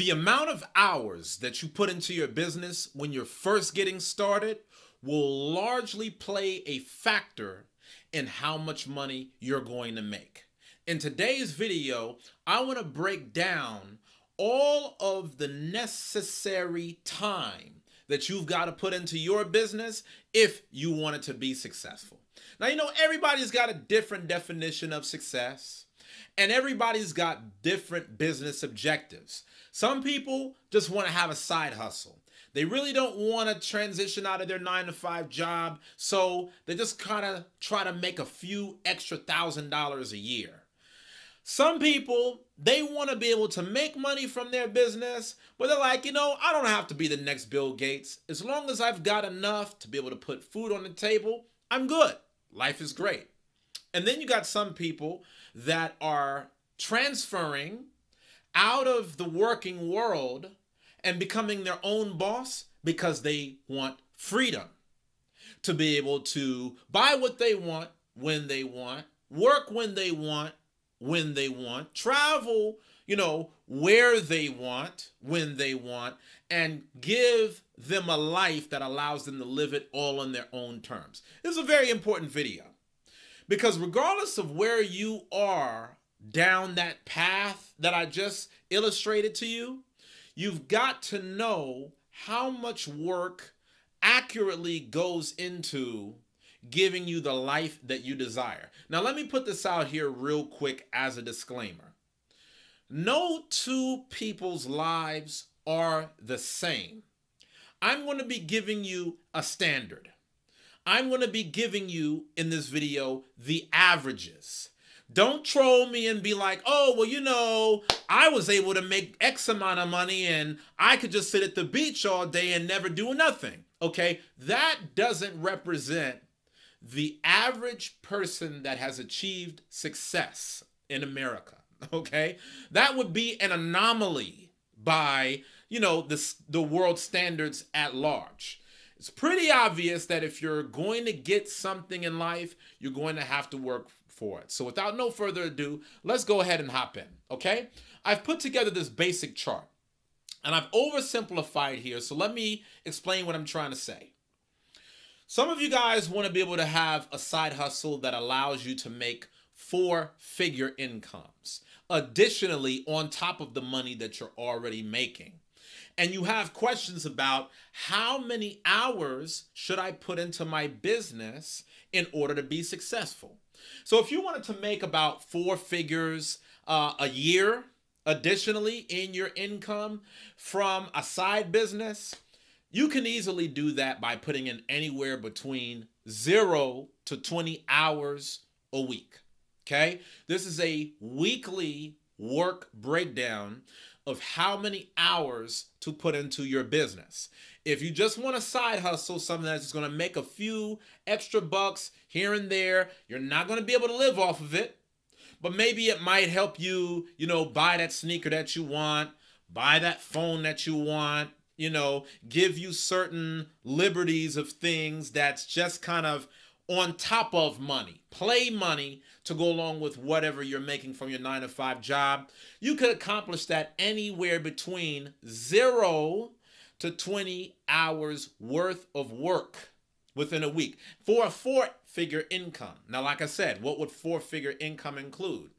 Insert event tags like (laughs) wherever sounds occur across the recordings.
The amount of hours that you put into your business when you're first getting started will largely play a factor in how much money you're going to make. In today's video, I want to break down all of the necessary time that you've got to put into your business if you want it to be successful. Now, you know, everybody's got a different definition of success and everybody's got different business objectives. Some people just want to have a side hustle. They really don't want to transition out of their nine to five job, so they just kind of try to make a few extra thousand dollars a year. Some people, they want to be able to make money from their business, but they're like, you know, I don't have to be the next Bill Gates. As long as I've got enough to be able to put food on the table, I'm good. Life is great. And then you got some people that are transferring out of the working world and becoming their own boss because they want freedom to be able to buy what they want when they want, work when they want, when they want, travel, you know, where they want, when they want, and give them a life that allows them to live it all on their own terms. This is a very important video because regardless of where you are down that path that I just illustrated to you, you've got to know how much work accurately goes into giving you the life that you desire. Now, let me put this out here real quick as a disclaimer. No two people's lives are the same. I'm going to be giving you a standard. I'm going to be giving you in this video the averages. Don't troll me and be like, oh, well, you know, I was able to make X amount of money and I could just sit at the beach all day and never do nothing. Okay, that doesn't represent the average person that has achieved success in America. (laughs) Okay, that would be an anomaly by, you know, the, the world standards at large. It's pretty obvious that if you're going to get something in life, you're going to have to work for it. So without no further ado, let's go ahead and hop in, okay? I've put together this basic chart and I've oversimplified here. So let me explain what I'm trying to say. Some of you guys want to be able to have a side hustle that allows you to make four figure incomes. Additionally, on top of the money that you're already making. And you have questions about how many hours should I put into my business in order to be successful? So if you wanted to make about four figures uh, a year, additionally in your income from a side business, you can easily do that by putting in anywhere between zero to 20 hours a week. Okay. This is a weekly work breakdown of how many hours to put into your business. If you just want a side hustle, something that's going to make a few extra bucks here and there, you're not going to be able to live off of it. But maybe it might help you, you know, buy that sneaker that you want, buy that phone that you want, you know, give you certain liberties of things that's just kind of on top of money, play money to go along with whatever you're making from your nine to five job. You could accomplish that anywhere between zero to 20 hours worth of work within a week for a four figure income. Now, like I said, what would four figure income include?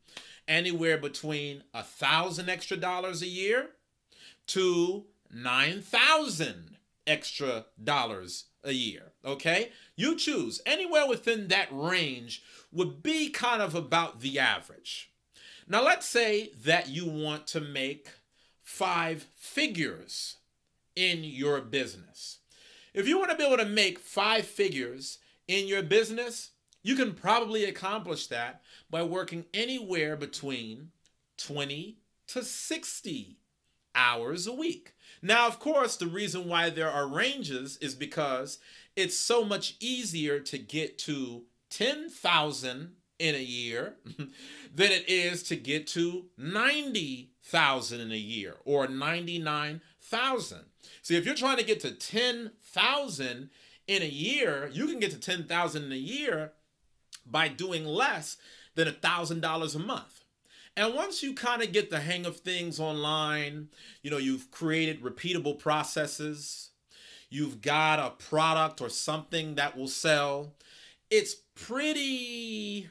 Anywhere between a thousand extra dollars a year to 9,000 extra dollars a year. Okay? You choose. Anywhere within that range would be kind of about the average. Now, let's say that you want to make five figures in your business. If you want to be able to make five figures in your business, you can probably accomplish that by working anywhere between 20 to 60 hours a week. Now, of course, the reason why there are ranges is because it's so much easier to get to 10,000 in a year (laughs) than it is to get to 90,000 in a year or 99,000. See, if you're trying to get to 10,000 in a year, you can get to 10,000 in a year by doing less than $1,000 a month. And once you kind of get the hang of things online, you know, you've created repeatable processes, you've got a product or something that will sell, it's pretty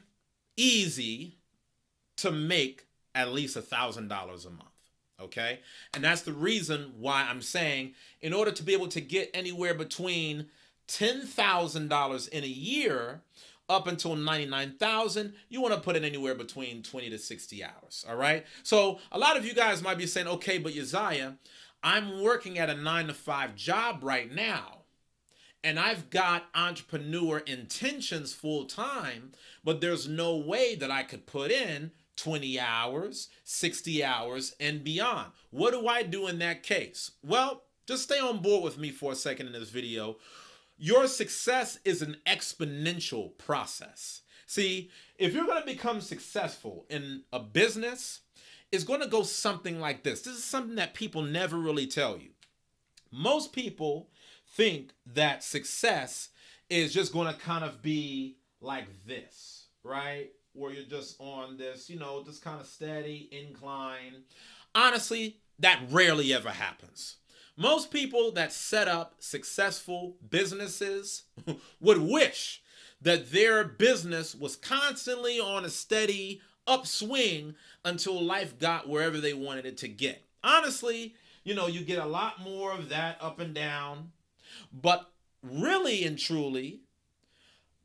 easy to make at least a thousand dollars a month. Okay. And that's the reason why I'm saying in order to be able to get anywhere between $10,000 in a year up until 99,000, you want to put it anywhere between 20 to 60 hours. All right. So a lot of you guys might be saying, okay, but Uzziah, I'm working at a nine to five job right now. And I've got entrepreneur intentions full time, but there's no way that I could put in 20 hours, 60 hours, and beyond. What do I do in that case? Well, just stay on board with me for a second in this video. Your success is an exponential process. See, if you're going to become successful in a business, it's going to go something like this. This is something that people never really tell you. Most people think that success is just going to kind of be like this, right? Where you're just on this, you know, just kind of steady incline. Honestly, that rarely ever happens. Most people that set up successful businesses (laughs) would wish that their business was constantly on a steady upswing until life got wherever they wanted it to get. Honestly, you know, you get a lot more of that up and down, but really and truly,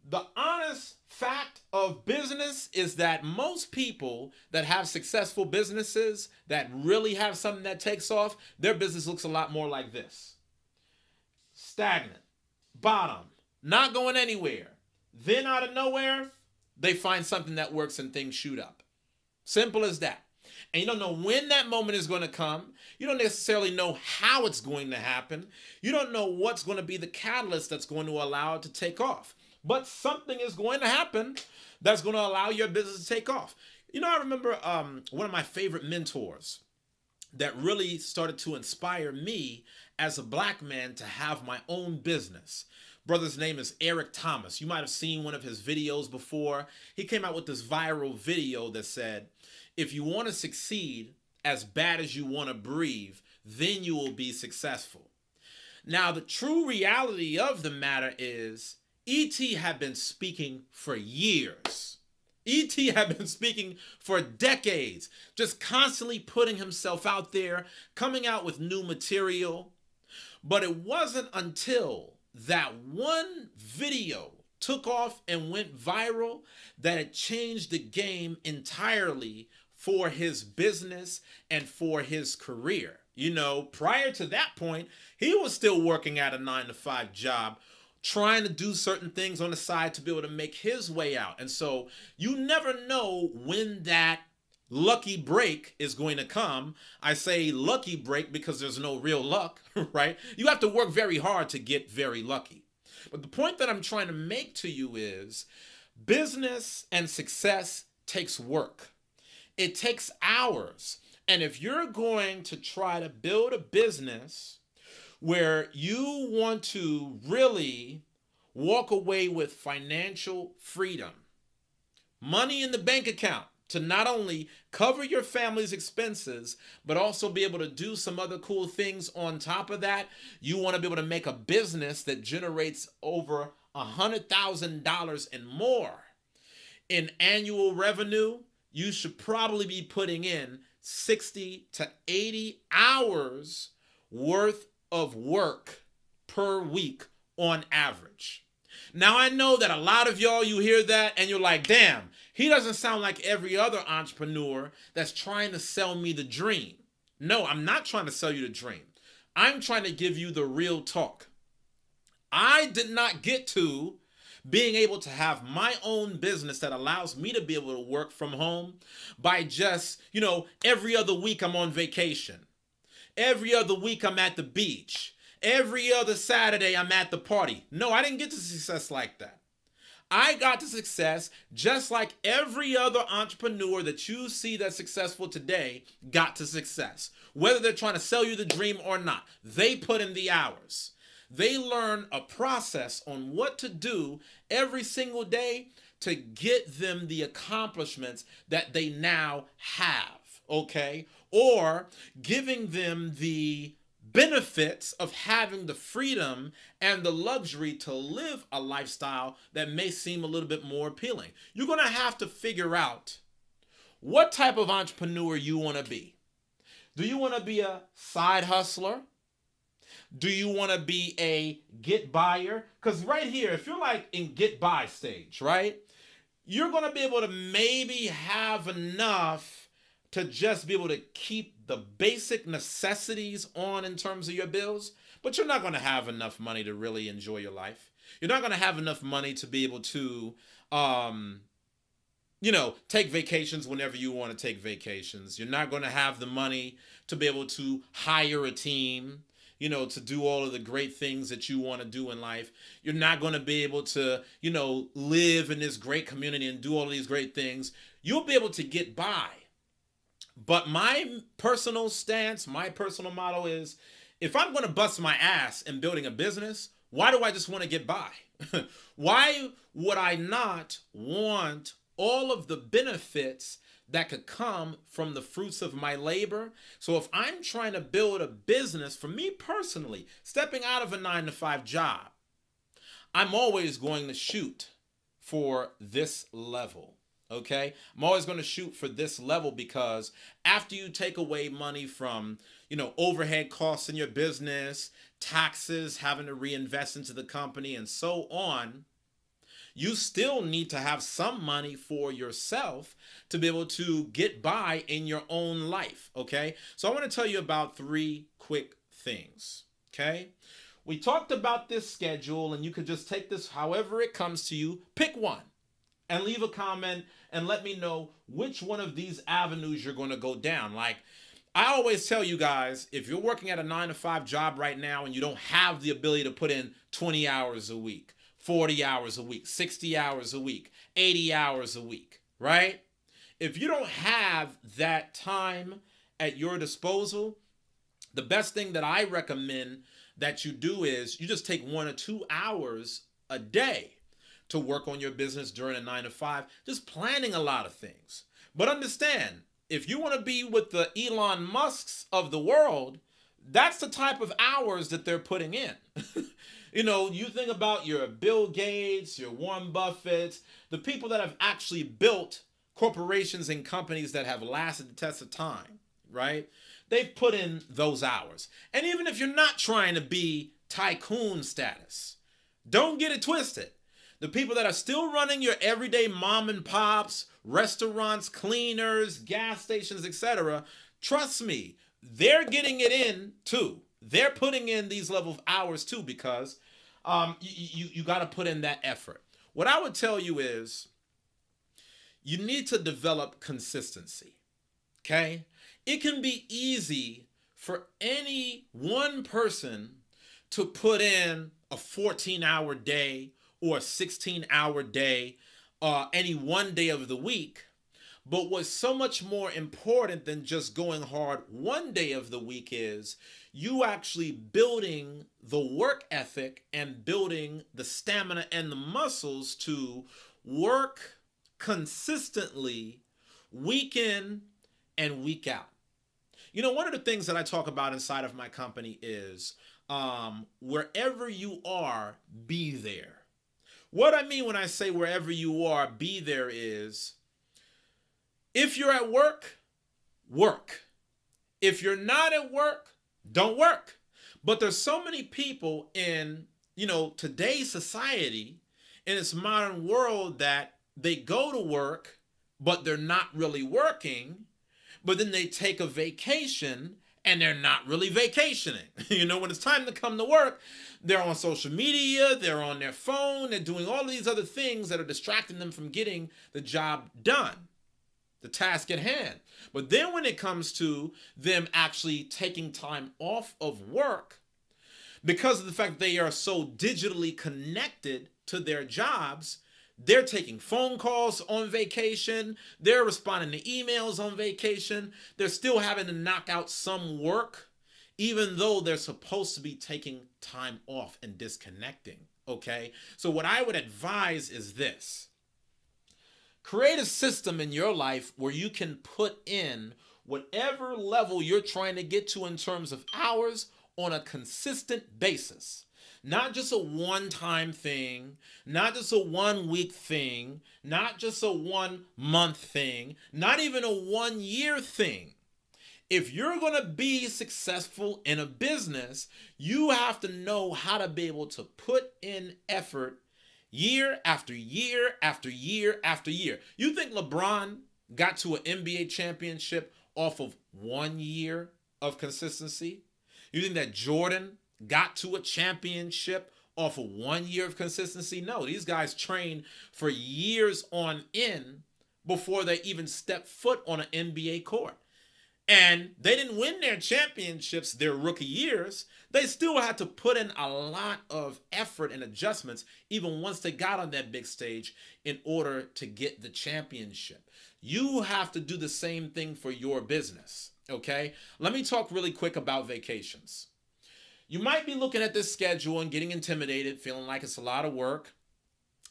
the honest fact of business is that most people that have successful businesses that really have something that takes off, their business looks a lot more like this stagnant, bottom, not going anywhere. Then out of nowhere, they find something that works and things shoot up. Simple as that. And you don't know when that moment is going to come. You don't necessarily know how it's going to happen. You don't know what's going to be the catalyst that's going to allow it to take off but something is going to happen that's going to allow your business to take off. You know, I remember um, one of my favorite mentors that really started to inspire me as a black man to have my own business. Brother's name is Eric Thomas. You might have seen one of his videos before. He came out with this viral video that said, if you want to succeed as bad as you want to breathe, then you will be successful. Now, the true reality of the matter is E.T. had been speaking for years. E.T. had been speaking for decades, just constantly putting himself out there, coming out with new material. But it wasn't until that one video took off and went viral that it changed the game entirely for his business and for his career. You know, prior to that point, he was still working at a nine to five job trying to do certain things on the side to be able to make his way out. And so you never know when that lucky break is going to come. I say lucky break because there's no real luck, (laughs) right? You have to work very hard to get very lucky. But the point that I'm trying to make to you is business and success takes work. It takes hours. And if you're going to try to build a business where you want to really walk away with financial freedom, money in the bank account to not only cover your family's expenses, but also be able to do some other cool things on top of that. You want to be able to make a business that generates over a $100,000 and more in annual revenue. You should probably be putting in 60 to 80 hours worth of work per week on average. Now, I know that a lot of y'all, you hear that and you're like, damn, he doesn't sound like every other entrepreneur that's trying to sell me the dream. No, I'm not trying to sell you the dream. I'm trying to give you the real talk. I did not get to being able to have my own business that allows me to be able to work from home by just, you know, every other week I'm on vacation. Every other week I'm at the beach. Every other Saturday I'm at the party. No, I didn't get to success like that. I got to success just like every other entrepreneur that you see that's successful today got to success. Whether they're trying to sell you the dream or not, they put in the hours. They learn a process on what to do every single day to get them the accomplishments that they now have, okay? Or giving them the benefits of having the freedom and the luxury to live a lifestyle that may seem a little bit more appealing. You're going to have to figure out what type of entrepreneur you want to be. Do you want to be a side hustler? Do you want to be a get buyer? Because right here, if you're like in get buy stage, right, you're going to be able to maybe have enough to just be able to keep the basic necessities on in terms of your bills, but you're not going to have enough money to really enjoy your life. You're not going to have enough money to be able to, um, you know, take vacations whenever you want to take vacations. You're not going to have the money to be able to hire a team you know, to do all of the great things that you want to do in life. You're not going to be able to, you know, live in this great community and do all of these great things. You'll be able to get by. But my personal stance, my personal motto is if I'm going to bust my ass in building a business, why do I just want to get by? (laughs) why would I not want all of the benefits that could come from the fruits of my labor. So if I'm trying to build a business, for me personally, stepping out of a nine to five job, I'm always going to shoot for this level. Okay, I'm always going to shoot for this level because after you take away money from, you know, overhead costs in your business, taxes, having to reinvest into the company, and so on, you still need to have some money for yourself to be able to get by in your own life. Okay. So I want to tell you about three quick things. Okay. We talked about this schedule, and you could just take this however it comes to you. Pick one and leave a comment and let me know which one of these avenues you're going to go down. Like, I always tell you guys if you're working at a nine to five job right now and you don't have the ability to put in 20 hours a week, 40 hours a week, 60 hours a week, 80 hours a week, right? If you don't have that time at your disposal, the best thing that I recommend that you do is you just take one or two hours a day to work on your business during a nine to five, just planning a lot of things. But understand, if you want to be with the Elon Musks of the world, that's the type of hours that they're putting in. (laughs) You know, you think about your Bill Gates, your Warren Buffett, the people that have actually built corporations and companies that have lasted the test of time, right? They've put in those hours. And even if you're not trying to be tycoon status, don't get it twisted. The people that are still running your everyday mom and pops, restaurants, cleaners, gas stations, etc., trust me, they're getting it in too. They're putting in these level of hours too because um, you, you, you got to put in that effort. What I would tell you is you need to develop consistency. Okay? It can be easy for any one person to put in a 14 hour day or a 16 hour day uh, any one day of the week but what's so much more important than just going hard one day of the week is you actually building the work ethic and building the stamina and the muscles to work consistently week in and week out. You know, one of the things that I talk about inside of my company is um, wherever you are, be there. What I mean when I say wherever you are, be there is if you're at work, work. If you're not at work, don't work. But there's so many people in, you know, today's society, in this modern world that they go to work, but they're not really working. But then they take a vacation and they're not really vacationing. (laughs) you know, when it's time to come to work, they're on social media, they're on their phone, they're doing all these other things that are distracting them from getting the job done the task at hand. But then when it comes to them actually taking time off of work, because of the fact they are so digitally connected to their jobs, they're taking phone calls on vacation, they're responding to emails on vacation, they're still having to knock out some work, even though they're supposed to be taking time off and disconnecting. Okay, so what I would advise is this Create a system in your life where you can put in whatever level you're trying to get to in terms of hours on a consistent basis. Not just a one time thing, not just a one week thing, not just a one month thing, not even a one year thing. If you're going to be successful in a business, you have to know how to be able to put in effort year after year after year after year. You think LeBron got to an NBA championship off of one year of consistency? You think that Jordan got to a championship off of one year of consistency? No, these guys train for years on end before they even step foot on an NBA court. And they didn't win their championships their rookie years. They still had to put in a lot of effort and adjustments, even once they got on that big stage, in order to get the championship. You have to do the same thing for your business. Okay? Let me talk really quick about vacations. You might be looking at this schedule and getting intimidated, feeling like it's a lot of work.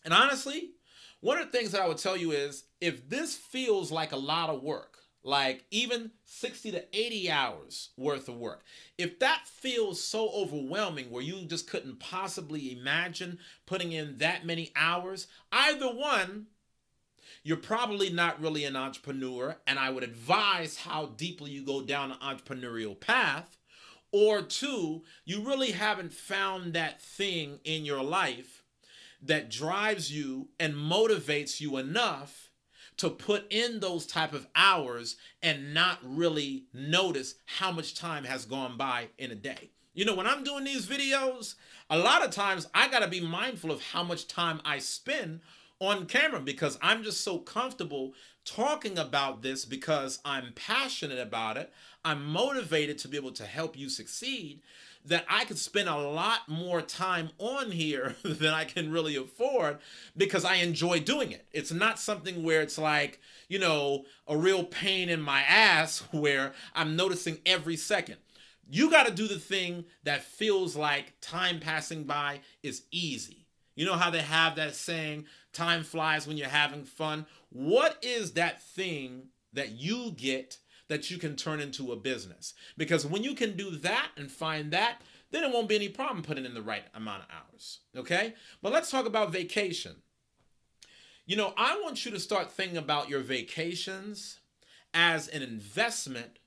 And honestly, one of the things that I would tell you is if this feels like a lot of work, like even 60 to 80 hours worth of work. If that feels so overwhelming where you just couldn't possibly imagine putting in that many hours, either one, you're probably not really an entrepreneur, and I would advise how deeply you go down an entrepreneurial path. Or two, you really haven't found that thing in your life that drives you and motivates you enough to put in those type of hours and not really notice how much time has gone by in a day. You know, when I'm doing these videos, a lot of times I got to be mindful of how much time I spend on camera because I'm just so comfortable talking about this because I'm passionate about it. I'm motivated to be able to help you succeed that I could spend a lot more time on here (laughs) than I can really afford because I enjoy doing it. It's not something where it's like, you know, a real pain in my ass (laughs) where I'm noticing every second. You got to do the thing that feels like time passing by is easy. You know how they have that saying, time flies when you're having fun? What is that thing that you get that you can turn into a business. Because when you can do that and find that, then it won't be any problem putting in the right amount of hours. Okay? But let's talk about vacation. You know, I want you to start thinking about your vacations as an investment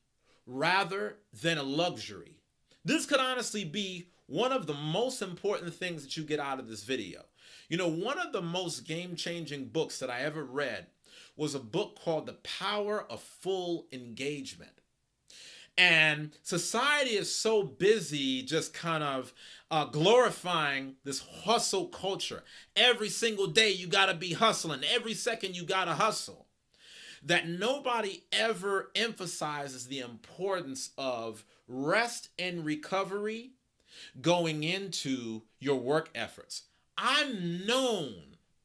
rather than a luxury. This could honestly be one of the most important things that you get out of this video. You know, one of the most game changing books that I ever read was a book called The Power of Full Engagement. And society is so busy just kind of uh, glorifying this hustle culture. Every single day you got to be hustling, every second you got to hustle. That nobody ever emphasizes the importance of rest and recovery going into your work efforts. I'm known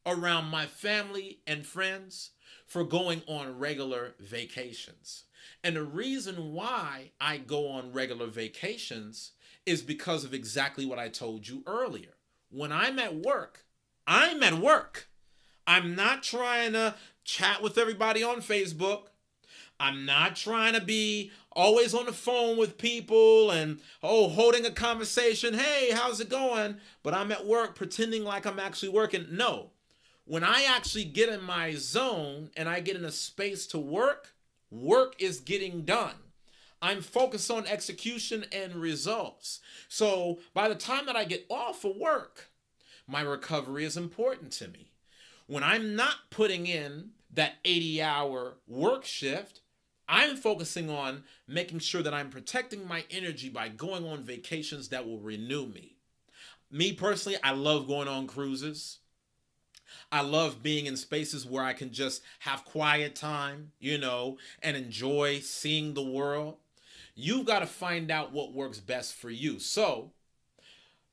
around my family and friends for going on regular vacations. And the reason why I go on regular vacations is because of exactly what I told you earlier. When I'm at work, I'm at work. I'm not trying to chat with everybody on Facebook. I'm not trying to be always on the phone with people and oh holding a conversation. Hey, how's it going? But I'm at work pretending like I'm actually working. No when I actually get in my zone and I get in a space to work, work is getting done. I'm focused on execution and results. So by the time that I get off of work, my recovery is important to me. When I'm not putting in that 80 hour work shift, I'm focusing on making sure that I'm protecting my energy by going on vacations that will renew me. Me personally, I love going on cruises. I love being in spaces where I can just have quiet time, you know, and enjoy seeing the world. You've got to find out what works best for you. So,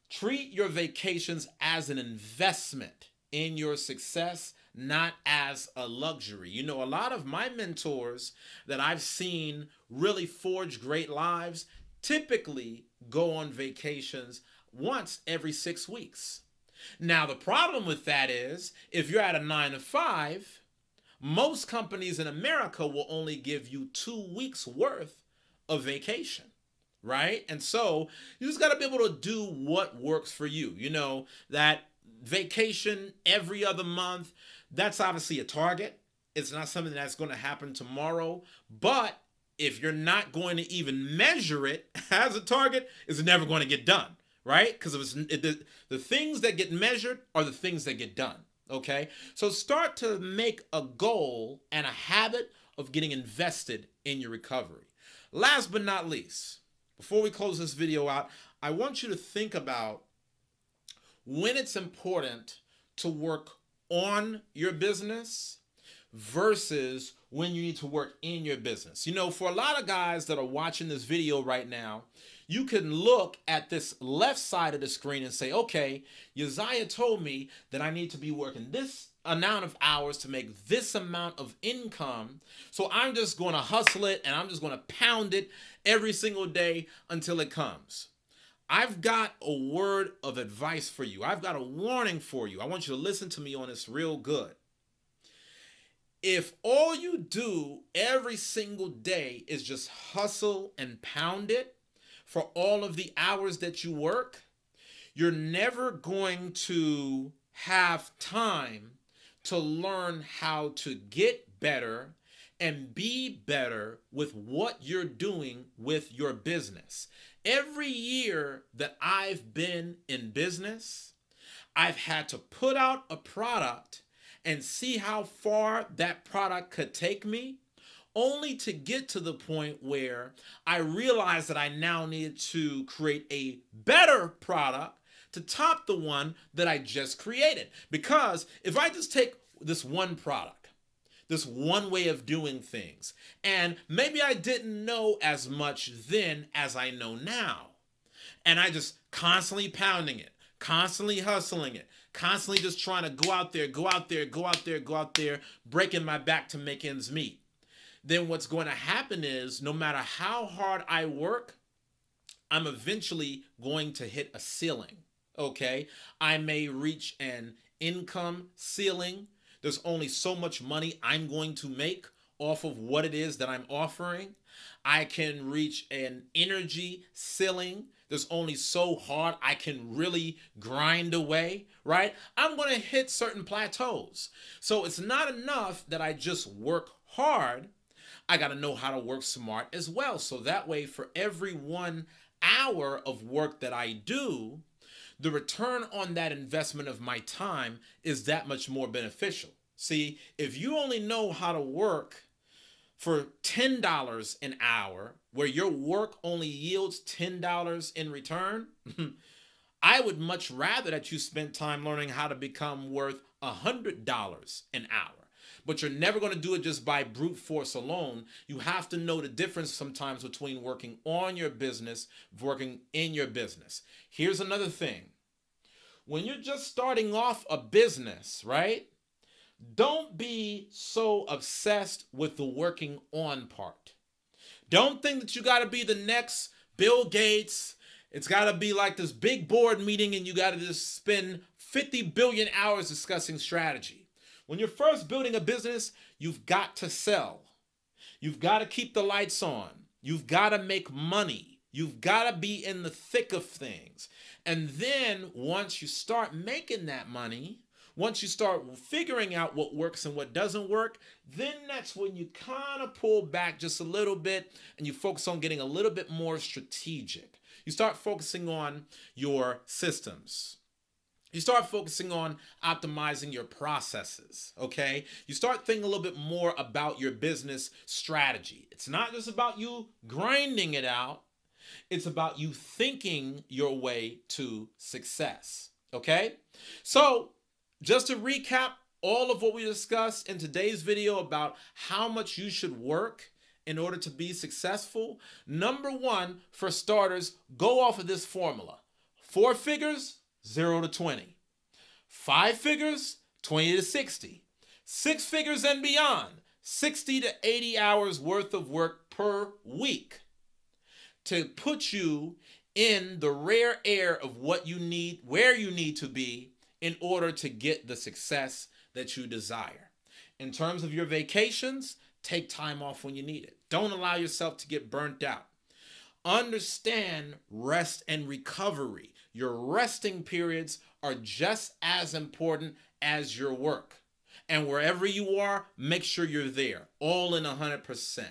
treat your vacations as an investment in your success, not as a luxury. You know, a lot of my mentors that I've seen really forge great lives typically go on vacations once every six weeks. Now, the problem with that is if you're at a nine to five, Most companies in America will only give you two weeks worth of vacation, right? And so you just got to be able to do what works for you. You know, that vacation every other month, that's obviously a target. It's not something that's going to happen tomorrow, but if you're not going to even measure it (laughs) as a target, it's never going to get done, right? Because it the, the things that get measured are the things that get done, okay? So start to make a goal and a habit of getting invested in your recovery. Last but not least, before we close this video out, I want you to think about when it's important to work on your business versus when you need to work in your business. You know, for a lot of guys that are watching this video right now, you can look at this left side of the screen and say, okay, Uzziah told me that I need to be working this amount of hours to make this amount of income. So I'm just going to hustle it and I'm just going to pound it every single day until it comes. I've got a word of advice for you. I've got a warning for you. I want you to listen to me on this real good. If all you do every single day is just hustle and pound it for all of the hours that you work, you're never going to have time to learn how to get better and be better with what you're doing with your business. Every year that I've been in business, I've had to put out a product and see how far that product could take me, only to get to the point where I realized that I now needed to create a better product to top the one that I just created. Because if I just take this one product, this one way of doing things. And maybe I didn't know as much then as I know now. And I just constantly pounding it, constantly hustling it, constantly just trying to go out there, go out there, go out there, go out there, breaking my back to make ends meet. Then what's going to happen is no matter how hard I work, I'm eventually going to hit a ceiling. Okay. I may reach an income ceiling there's only so much money I'm going to make off of what it is that I'm offering. I can reach an energy ceiling. There's only so hard I can really grind away, right? I'm going to hit certain plateaus. So it's not enough that I just work hard. I got to know how to work smart as well. So that way, for every one hour of work that I do, the return on that investment of my time is that much more beneficial. See, if you only know how to work for $10 an hour, where your work only yields $10 in return, (laughs) I would much rather that you spend time learning how to become worth $100 an hour. But you're never going to do it just by brute force alone. You have to know the difference sometimes between working on your business, working in your business. Here's another thing when you're just starting off a business, right? Don't be so obsessed with the working on part. Don't think that you got to be the next Bill Gates. It's got to be like this big board meeting and you got to just spend 50 billion hours discussing strategy. When you're first building a business, you've got to sell. You've got to keep the lights on. You've got to make money. You've got to be in the thick of things. And then once you start making that money, once you start figuring out what works and what doesn't work, then that's when you kind of pull back just a little bit and you focus on getting a little bit more strategic. You start focusing on your systems. You start focusing on optimizing your processes, okay? You start thinking a little bit more about your business strategy. It's not just about you grinding it out, it's about you thinking your way to success, okay? So, just to recap all of what we discussed in today's video about how much you should work in order to be successful. Number one, for starters, go off of this formula. Four figures, zero to 20. Five figures, 20 to 60. Six figures and beyond, 60 to 80 hours worth of work per week to put you in the rare air of what you need, where you need to be in order to get the success that you desire. In terms of your vacations, take time off when you need it. Don't allow yourself to get burnt out. Understand rest and recovery. Your resting periods are just as important as your work. And wherever you are, make sure you're there, all in 100%.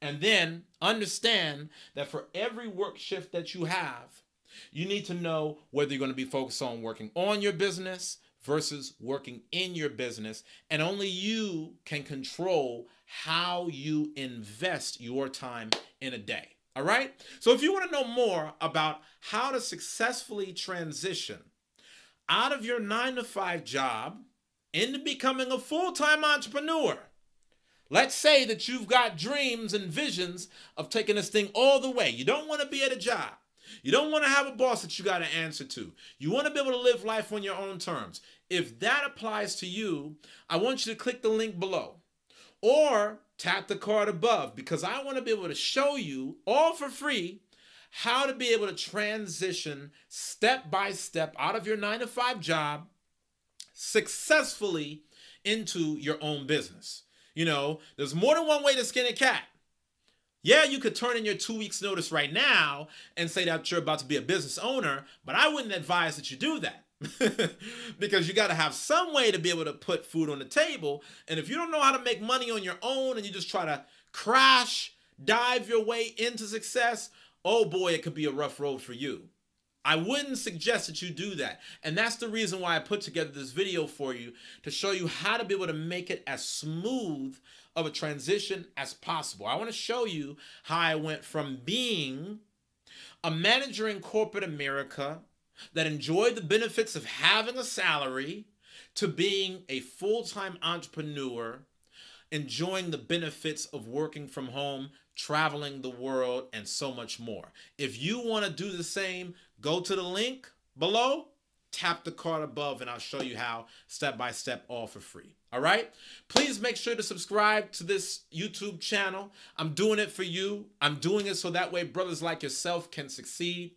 And then understand that for every work shift that you have, you need to know whether you're going to be focused on working on your business versus working in your business. And only you can control how you invest your time in a day. All right. So if you want to know more about how to successfully transition out of your nine to five job into becoming a full time entrepreneur, let's say that you've got dreams and visions of taking this thing all the way. You don't want to be at a job. You don't want to have a boss that you got to answer to. You want to be able to live life on your own terms. If that applies to you, I want you to click the link below or tap the card above because I want to be able to show you all for free how to be able to transition step by step out of your nine to five job successfully into your own business. You know, there's more than one way to skin a cat. Yeah, you could turn in your two weeks notice right now and say that you're about to be a business owner, but I wouldn't advise that you do that. (laughs) because you got to have some way to be able to put food on the table. And if you don't know how to make money on your own and you just try to crash, dive your way into success, oh boy, it could be a rough road for you. I wouldn't suggest that you do that. And that's the reason why I put together this video for you to show you how to be able to make it as smooth of a transition as possible. I want to show you how I went from being a manager in corporate America that enjoyed the benefits of having a salary to being a full-time entrepreneur enjoying the benefits of working from home, traveling the world, and so much more. If you want to do the same, go to the link below, tap the card above, and I'll show you how step by step, all for free. All right? Please make sure to subscribe to this YouTube channel. I'm doing it for you. I'm doing it so that way brothers like yourself can succeed.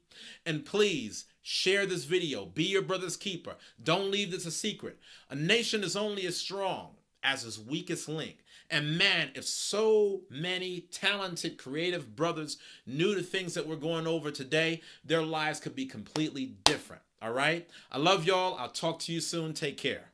And please Share this video. Be your brother's keeper. Don't leave this a secret. A nation is only as strong as its weakest link. And man, if so many talented, creative brothers knew the things that we're going over today, their lives could be completely different. All right? I love y'all. I'll talk to you soon. Take care.